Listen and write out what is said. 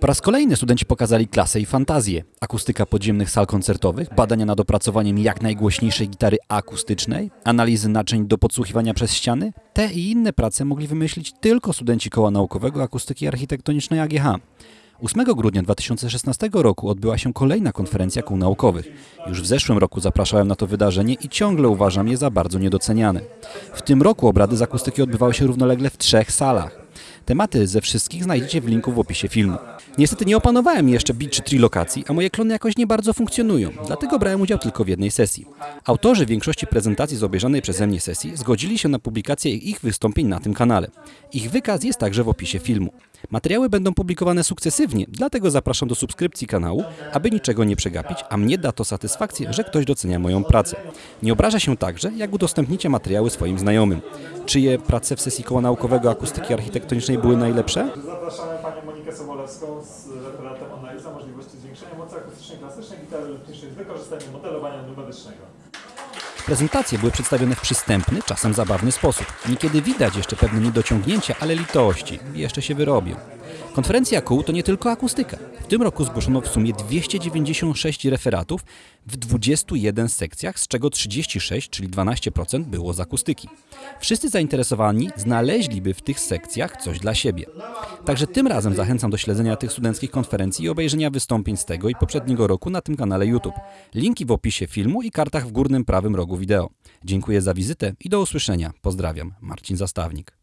Po raz kolejny studenci pokazali klasę i fantazję. Akustyka podziemnych sal koncertowych, badania nad opracowaniem jak najgłośniejszej gitary akustycznej, analizy naczyń do podsłuchiwania przez ściany. Te i inne prace mogli wymyślić tylko studenci Koła Naukowego Akustyki Architektonicznej AGH. 8 grudnia 2016 roku odbyła się kolejna konferencja kół naukowych. Już w zeszłym roku zapraszałem na to wydarzenie i ciągle uważam je za bardzo niedoceniane. W tym roku obrady z akustyki odbywały się równolegle w trzech salach. Tematy ze wszystkich znajdziecie w linku w opisie filmu. Niestety nie opanowałem jeszcze bit czy trilokacji, a moje klony jakoś nie bardzo funkcjonują, dlatego brałem udział tylko w jednej sesji. Autorzy większości prezentacji z obejrzanej przeze mnie sesji zgodzili się na publikację ich wystąpień na tym kanale. Ich wykaz jest także w opisie filmu. Materiały będą publikowane sukcesywnie, dlatego zapraszam do subskrypcji kanału, aby niczego nie przegapić, a mnie da to satysfakcję, że ktoś docenia moją pracę. Nie obraża się także, jak udostępnicie materiały swoim znajomym. Czyje prace w sesji koła naukowego akustyki architektonicznej były najlepsze? Zapraszamy Panią Monikę Sobolewską z referatem analiza możliwości zwiększenia mocy akustycznej klasycznej gitary elektrycznej z wykorzystaniem modelowania numerycznego. Prezentacje były przedstawione w przystępny, czasem zabawny sposób. Niekiedy widać jeszcze pewne niedociągnięcia, ale litości. Jeszcze się wyrobią. Konferencja kół to nie tylko akustyka. W tym roku zgłoszono w sumie 296 referatów w 21 sekcjach, z czego 36, czyli 12% było z akustyki. Wszyscy zainteresowani znaleźliby w tych sekcjach coś dla siebie. Także tym razem zachęcam do śledzenia tych studenckich konferencji i obejrzenia wystąpień z tego i poprzedniego roku na tym kanale YouTube. Linki w opisie filmu i kartach w górnym prawym rogu wideo. Dziękuję za wizytę i do usłyszenia. Pozdrawiam, Marcin Zastawnik.